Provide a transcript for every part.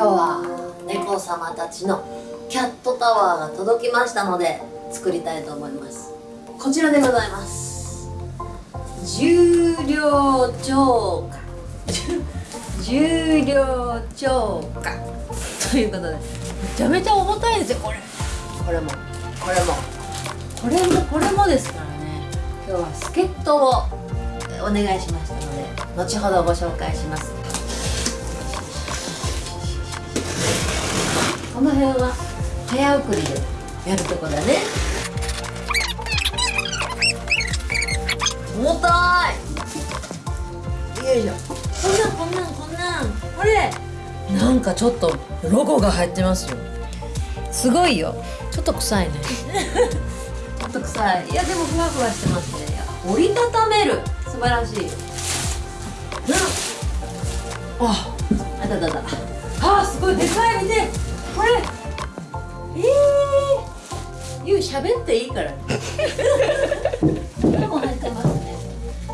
今日は猫様たちのキャットタワーが届きましたので作りたいと思います。こちらでございます。重量超過。重量超過。ということでめちゃめちゃ重たいですよこれ。これも。これも。これもこれもですからね。今日は助っ人をお願いしましたので後ほどご紹介しますこの辺は早送りでやるとこだね。重たい。よいしょ。こんなんこんなんこんなん。これ。なんかちょっとロゴが入ってますよ。すごいよ。ちょっと臭いね。ちょっと臭い。いやでもふわふわしてますね。折りたためる。素晴らしい。うんああたたた。あすごい。でかい。見てこれ。ええー、ゆう喋っていいから。これも入ってますね。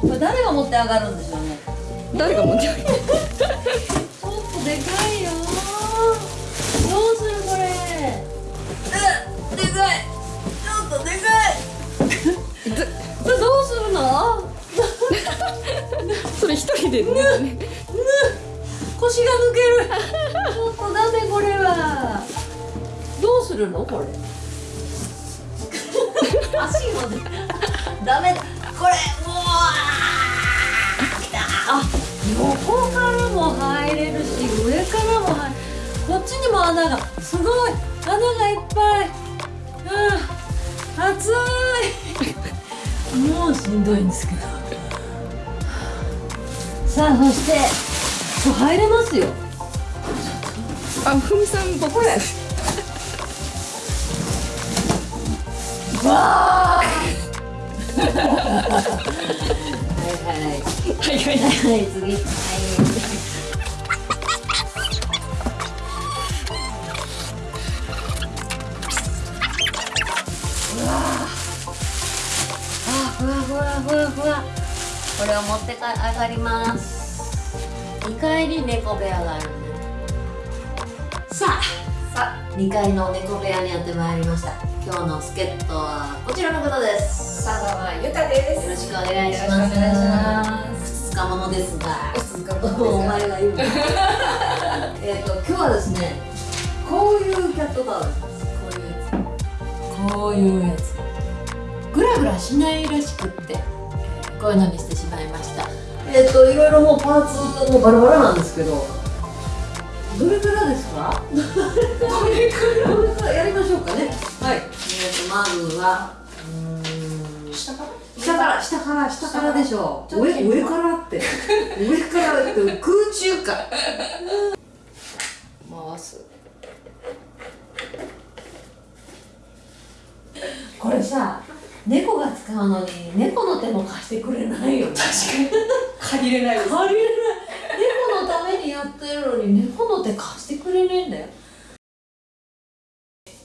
これ誰が持って上がるんでしょうね。誰が持って上げる？ちょっとでかいよ。どうするこれ？えでかい。ちょっとでかい。どうするの？それ一人でね。腰が抜けるちょっとダメこれはどうするの？これ。足もね。ダメだ。これもうあ横からも入れるし上からも入る。こっちにも穴が。すごい。穴がいっぱい。うん。暑い。もうしんどいんですけど。さあそして入れますよあふみさん僕れわあはい。はいはい。はいはい。次はい。うわあふわふわふわふわこれを持ってか上がります2階に猫部屋があるんでさあさあ2階の猫部屋にやってまいりました今日の助っ人はこちらの方です佐川ゆかですよろしくお願いします。よろしくお願いします二日ものですが、二日ものお前が言うの。えっと今日はですね、こういうキャットタワーです。こういうやつ。こういうやつ。グラグラしないらしくって、こういうのにしてしまいました。えっ、といろいろもうパーツもバラバラなんですけど、どれからですか？どれから？どれからやりましょうかね。はい。えっ、とまずは。うーん。下から？下から。下から下からでしょう。上上からって。上からって空中か。回す。これさ猫が使うのに猫の手も貸してくれないよね。借りれない借りれないに猫の手貸してくれねえんだよ。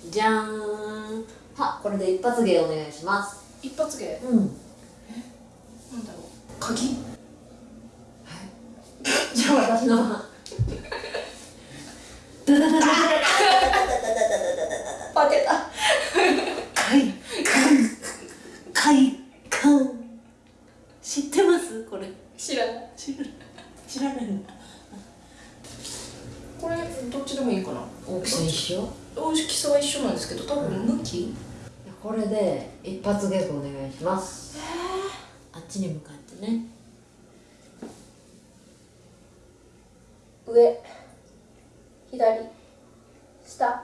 じゃーん。はこれで一発芸お願いします。一発芸？うん。なんだろう。鍵？じゃあ私の番バテた快快感知ってますこれ知らない知らない知らないのこれどっちでもいいかな大きさ一緒大きさは一緒なんですけど多分向きこれで一発ギャグお願いします。あっちに向かってね。上。左。下。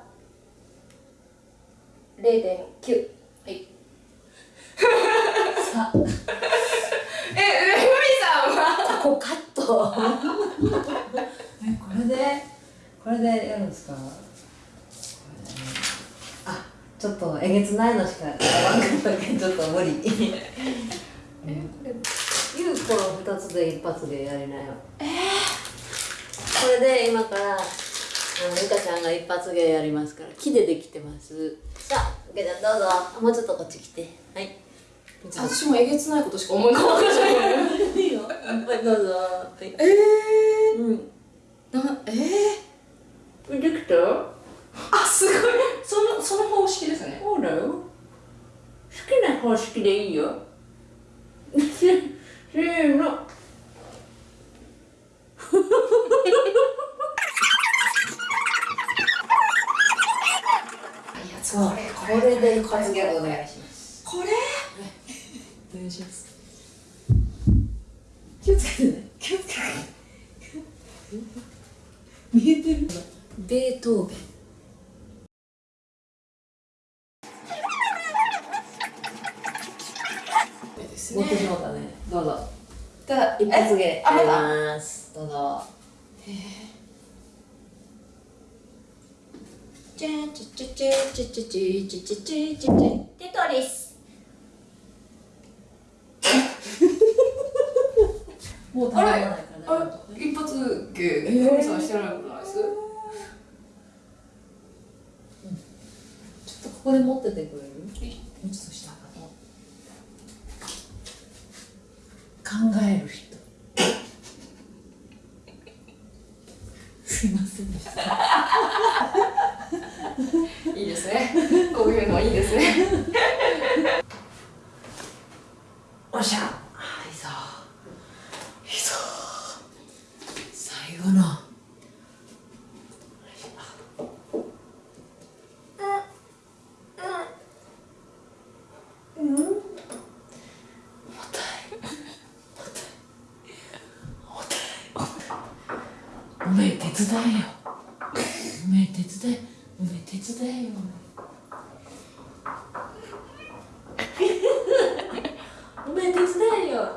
0.9はい。さ。え、ふみさんは？あこうカット。えこれでこれでやるんですか？ちょっとえげつないのしか言わんかったけどちょっと無理。え、これゆうこの2つで一発でやりなよ。えこれで今からあのゆかちゃんが一発芸やりますから木でできてます。さあゆかちゃんどうぞ。あもうちょっとこっち来て。はい。私もえげつないことしか思い浮かばない。いいよはいどうぞ。はいえうん。ー、なえできた？あすごい。そのその方式ですね。そうだよ。好きな方式でいいよ。せせーの。いやつこれこれで一発ギャグお願いします。これ？お願いします。気をつけてね。気をつけて見えてる？ベートーベンただ一発芸あありますどうぞ。チェチチチチチチチチチチチテトリスもう食べられないからね一発芸で神さんしてないことないですちょっとここで持っててくれるもうちょっと下かと考える人すいませんでしたいいですねこういうのいいですねおっしゃあいいぞいいぞ最後のおめえ手伝えよおめえ手伝えおめえ手伝えよ。おめえ手伝えよ。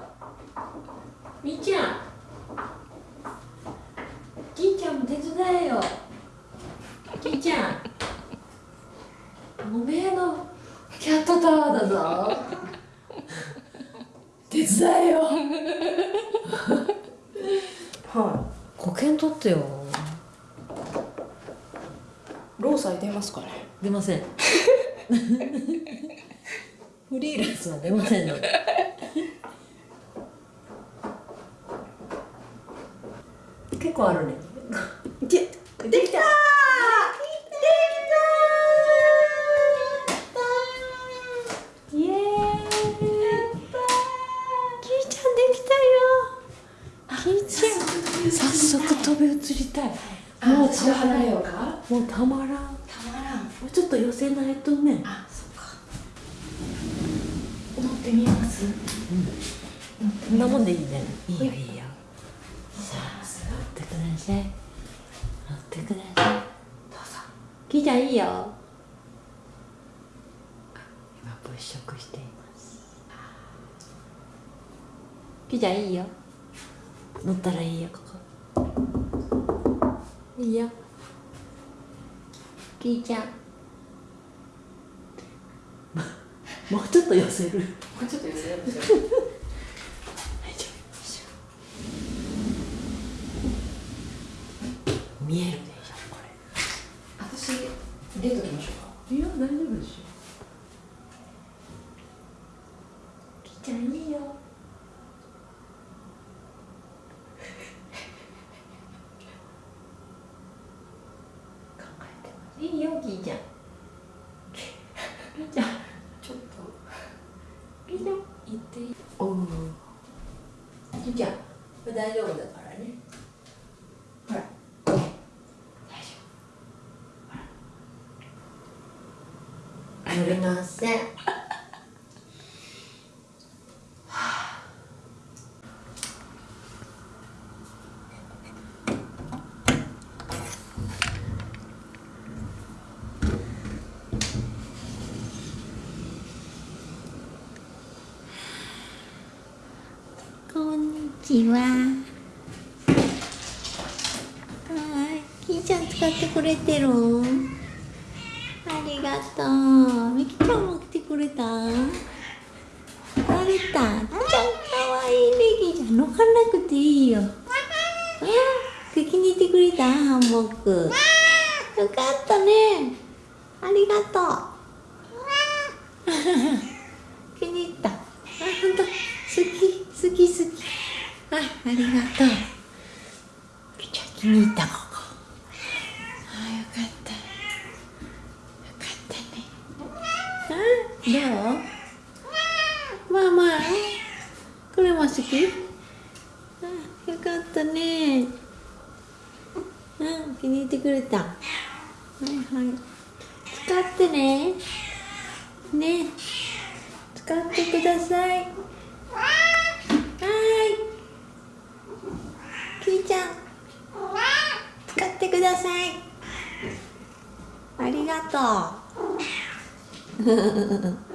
みーちゃん。きーちゃんも手伝えよ。きーちゃん。おめえのキャットタワーだぞ。手伝えよ。は保険取ってよい労災出ますかね。出ません。フリーランスは出ませんので。結構あるねってみます？こんなもんでいいね。いい。よいいよ。さあ乗ってください。乗ってください。どうぞ。キーちゃんいいよ。今物色しています。キーちゃんいいよ。乗ったらいいよここ。いいよ。キーちゃんもうちょっと寄せる。もうちょっと寄せる。見えるでしょこ私出ときましょうか。れいや大丈夫でしょきちゃんいいよ考えてますいいよきーちゃんきーちゃんちょっときーちゃん言っていい。おおきーちゃん大丈夫だからね。ほら。大丈夫。乗れませんこんにちは。はい、きーちゃん使ってくれてる。ありがとう。みきちゃんも来てくれた？あれた、きーちゃん可愛いね、きーちゃん乗かなくていいよ。うん、気に入ってくれた？ハンモック。よかったね。ありがとう。気に入った。あ、本当。好き。いありがとう気に入ったこああよかったよかったね。あどう？まあまあ。これも好き？あよかったね。うん。気に入ってくれた。はいはい。使ってね。ね。使ってください。ちゃん。使ってください。ありがとう。